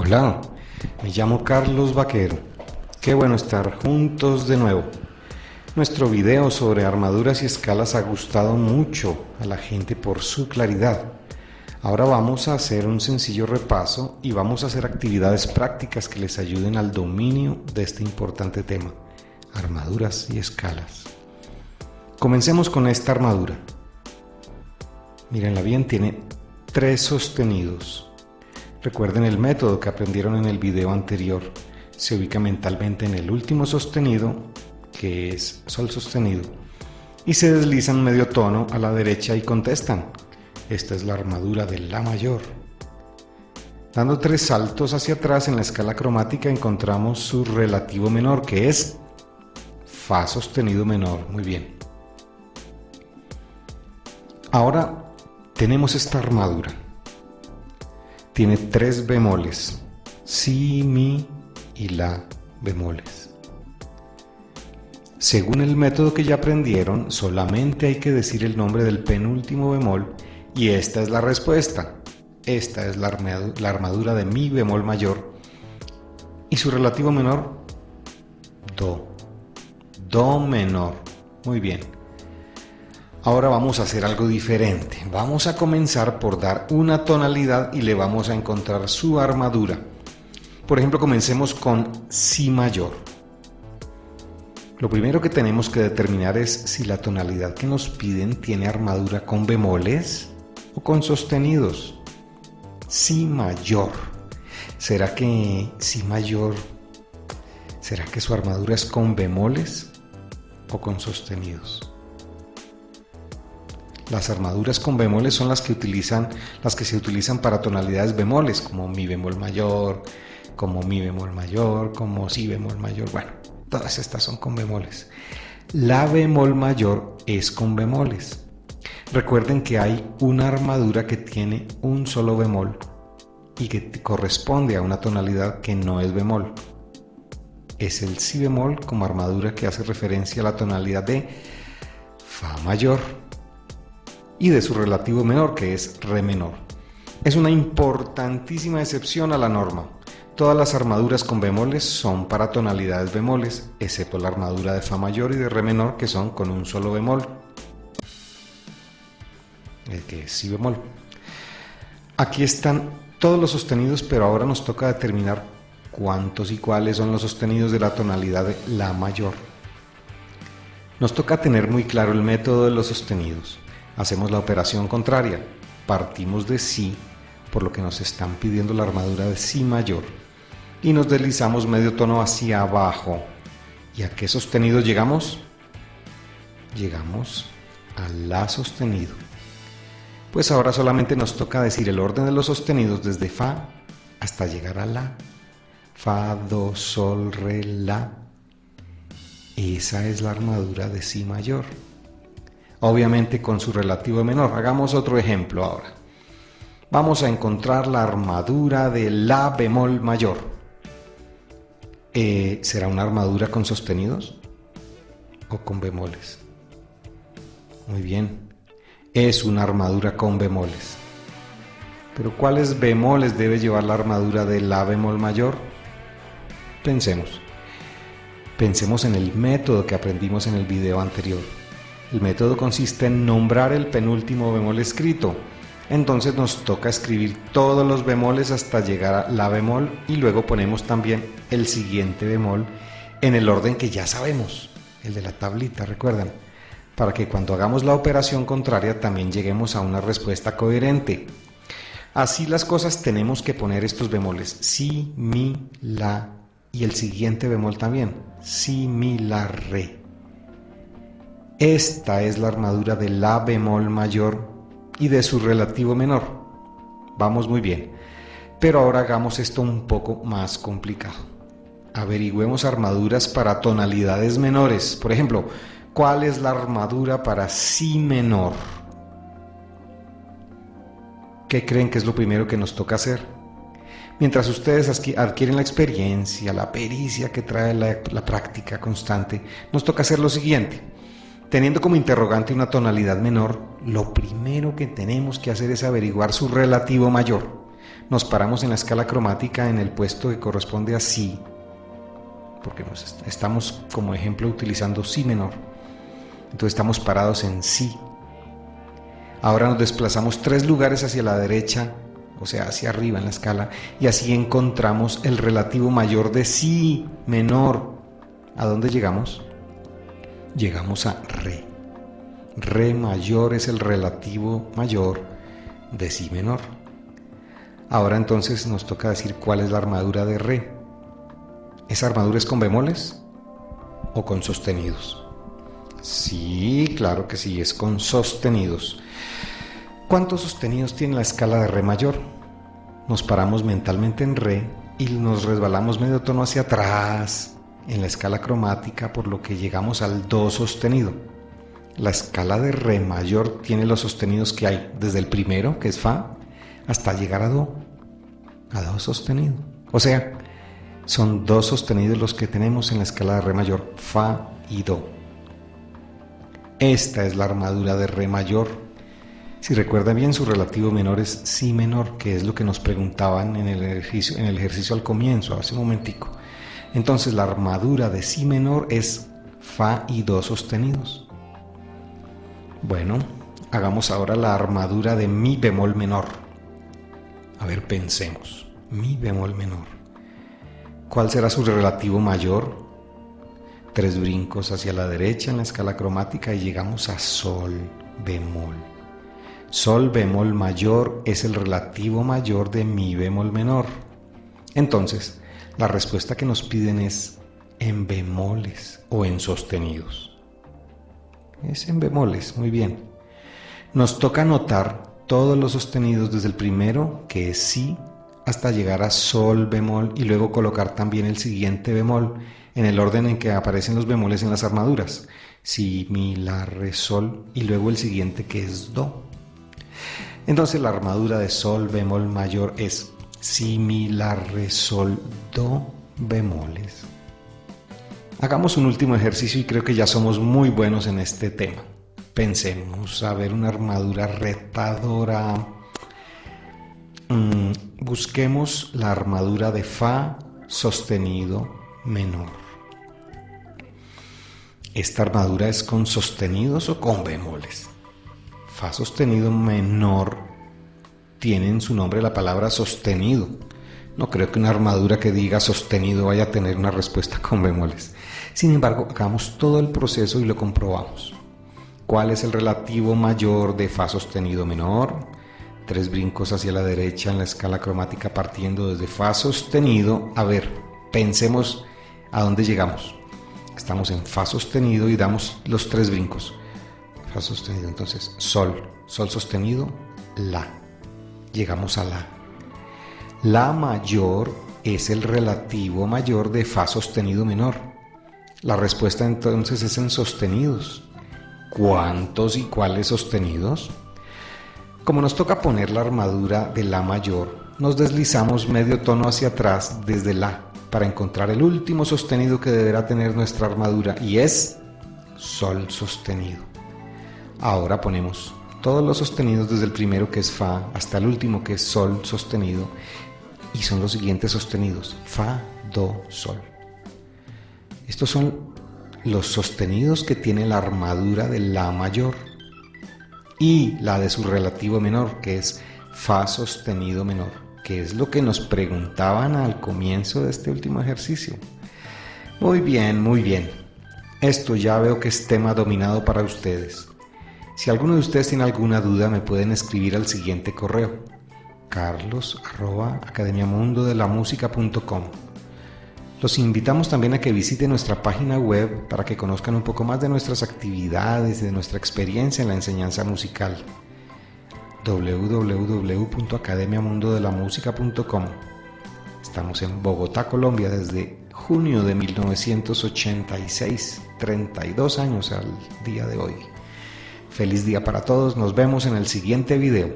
Hola, me llamo Carlos Vaquero. Qué bueno estar juntos de nuevo. Nuestro video sobre armaduras y escalas ha gustado mucho a la gente por su claridad. Ahora vamos a hacer un sencillo repaso y vamos a hacer actividades prácticas que les ayuden al dominio de este importante tema, armaduras y escalas. Comencemos con esta armadura. Mírenla bien, tiene tres sostenidos. Recuerden el método que aprendieron en el video anterior. Se ubica mentalmente en el último sostenido, que es sol sostenido, y se deslizan medio tono a la derecha y contestan. Esta es la armadura de La mayor. Dando tres saltos hacia atrás en la escala cromática encontramos su relativo menor, que es Fa sostenido menor. Muy bien. Ahora tenemos esta armadura tiene tres bemoles, si, mi y la bemoles. Según el método que ya aprendieron, solamente hay que decir el nombre del penúltimo bemol y esta es la respuesta. Esta es la armadura de mi bemol mayor y su relativo menor, do. Do menor. Muy bien. Ahora vamos a hacer algo diferente. Vamos a comenzar por dar una tonalidad y le vamos a encontrar su armadura. Por ejemplo, comencemos con Si mayor. Lo primero que tenemos que determinar es si la tonalidad que nos piden tiene armadura con bemoles o con sostenidos. Si mayor. ¿Será que Si mayor, será que su armadura es con bemoles o con sostenidos? Las armaduras con bemoles son las que utilizan, las que se utilizan para tonalidades bemoles, como mi bemol mayor, como mi bemol mayor, como si bemol mayor. Bueno, todas estas son con bemoles. La bemol mayor es con bemoles. Recuerden que hay una armadura que tiene un solo bemol y que corresponde a una tonalidad que no es bemol. Es el si bemol como armadura que hace referencia a la tonalidad de fa mayor y de su relativo menor, que es re menor. Es una importantísima excepción a la norma. Todas las armaduras con bemoles son para tonalidades bemoles, excepto la armadura de fa mayor y de re menor, que son con un solo bemol, el que es si bemol. Aquí están todos los sostenidos, pero ahora nos toca determinar cuántos y cuáles son los sostenidos de la tonalidad de la mayor. Nos toca tener muy claro el método de los sostenidos. Hacemos la operación contraria, partimos de Si, por lo que nos están pidiendo la armadura de Si mayor, y nos deslizamos medio tono hacia abajo. ¿Y a qué sostenido llegamos? Llegamos a La sostenido. Pues ahora solamente nos toca decir el orden de los sostenidos desde Fa hasta llegar a La. Fa, Do, Sol, Re, La. Esa es la armadura de Si mayor obviamente con su relativo menor. Hagamos otro ejemplo ahora. Vamos a encontrar la armadura de La bemol mayor. Eh, ¿Será una armadura con sostenidos o con bemoles? Muy bien, es una armadura con bemoles. Pero ¿cuáles bemoles debe llevar la armadura de La bemol mayor? Pensemos. Pensemos en el método que aprendimos en el video anterior. El método consiste en nombrar el penúltimo bemol escrito. Entonces nos toca escribir todos los bemoles hasta llegar a la bemol y luego ponemos también el siguiente bemol en el orden que ya sabemos, el de la tablita, recuerdan, para que cuando hagamos la operación contraria también lleguemos a una respuesta coherente. Así las cosas tenemos que poner estos bemoles, si, mi, la y el siguiente bemol también, si, mi, la, re. Esta es la armadura de La bemol mayor y de su relativo menor. Vamos muy bien. Pero ahora hagamos esto un poco más complicado. Averigüemos armaduras para tonalidades menores. Por ejemplo, ¿cuál es la armadura para Si menor? ¿Qué creen que es lo primero que nos toca hacer? Mientras ustedes adquieren la experiencia, la pericia que trae la, la práctica constante, nos toca hacer lo siguiente Teniendo como interrogante una tonalidad menor, lo primero que tenemos que hacer es averiguar su relativo mayor. nos paramos en la escala cromática en el puesto que corresponde a Si, porque nos estamos como ejemplo utilizando Si menor. Entonces estamos parados en Si. Ahora nos desplazamos tres lugares hacia la derecha, o sea, hacia arriba en la escala, y así encontramos el relativo mayor de Si menor. ¿A dónde llegamos? Llegamos a Re. Re mayor es el relativo mayor de Si menor. Ahora entonces nos toca decir cuál es la armadura de Re. ¿Esa armadura es con bemoles o con sostenidos? Sí, claro que sí, es con sostenidos. ¿Cuántos sostenidos tiene la escala de Re mayor? Nos paramos mentalmente en Re y nos resbalamos medio tono hacia atrás en la escala cromática por lo que llegamos al Do sostenido. La escala de Re mayor tiene los sostenidos que hay desde el primero, que es Fa, hasta llegar a Do, a Do sostenido. O sea, son dos sostenidos los que tenemos en la escala de Re mayor, Fa y Do. Esta es la armadura de Re mayor. Si recuerda bien, su relativo menor es Si menor, que es lo que nos preguntaban en el ejercicio, en el ejercicio al comienzo, hace un momentico. Entonces la armadura de Si menor es Fa y Do sostenidos. Bueno, hagamos ahora la armadura de Mi bemol menor. A ver, pensemos. Mi bemol menor. ¿Cuál será su relativo mayor? Tres brincos hacia la derecha en la escala cromática y llegamos a Sol bemol. Sol bemol mayor es el relativo mayor de Mi bemol menor. Entonces, la respuesta que nos piden es en bemoles o en sostenidos. Es en bemoles, muy bien. Nos toca anotar todos los sostenidos desde el primero, que es Si, hasta llegar a sol bemol y luego colocar también el siguiente bemol en el orden en que aparecen los bemoles en las armaduras. Si, mi, la, re, sol y luego el siguiente que es do. Entonces la armadura de sol bemol mayor es si, la, re, sol, do bemoles. Hagamos un último ejercicio y creo que ya somos muy buenos en este tema. Pensemos a ver una armadura retadora Mm, busquemos la armadura de Fa sostenido menor. ¿Esta armadura es con sostenidos o con bemoles? Fa sostenido menor tiene en su nombre la palabra sostenido. No creo que una armadura que diga sostenido vaya a tener una respuesta con bemoles. Sin embargo, hagamos todo el proceso y lo comprobamos. ¿Cuál es el relativo mayor de Fa sostenido menor? tres brincos hacia la derecha en la escala cromática partiendo desde Fa sostenido. A ver, pensemos a dónde llegamos. Estamos en Fa sostenido y damos los tres brincos. Fa sostenido, entonces Sol, Sol sostenido, La. Llegamos a La. La mayor es el relativo mayor de Fa sostenido menor. La respuesta entonces es en sostenidos. ¿Cuántos y cuáles sostenidos? Como nos toca poner la armadura de La mayor, nos deslizamos medio tono hacia atrás desde La para encontrar el último sostenido que deberá tener nuestra armadura y es Sol sostenido. Ahora ponemos todos los sostenidos desde el primero que es Fa hasta el último que es Sol sostenido y son los siguientes sostenidos Fa, Do, Sol. Estos son los sostenidos que tiene la armadura de La mayor y la de su relativo menor, que es Fa sostenido menor, que es lo que nos preguntaban al comienzo de este último ejercicio. Muy bien, muy bien. Esto ya veo que es tema dominado para ustedes. Si alguno de ustedes tiene alguna duda, me pueden escribir al siguiente correo: carlos los invitamos también a que visiten nuestra página web para que conozcan un poco más de nuestras actividades de nuestra experiencia en la enseñanza musical. www.academiamundodelamusica.com Estamos en Bogotá, Colombia desde junio de 1986, 32 años al día de hoy. Feliz día para todos, nos vemos en el siguiente video.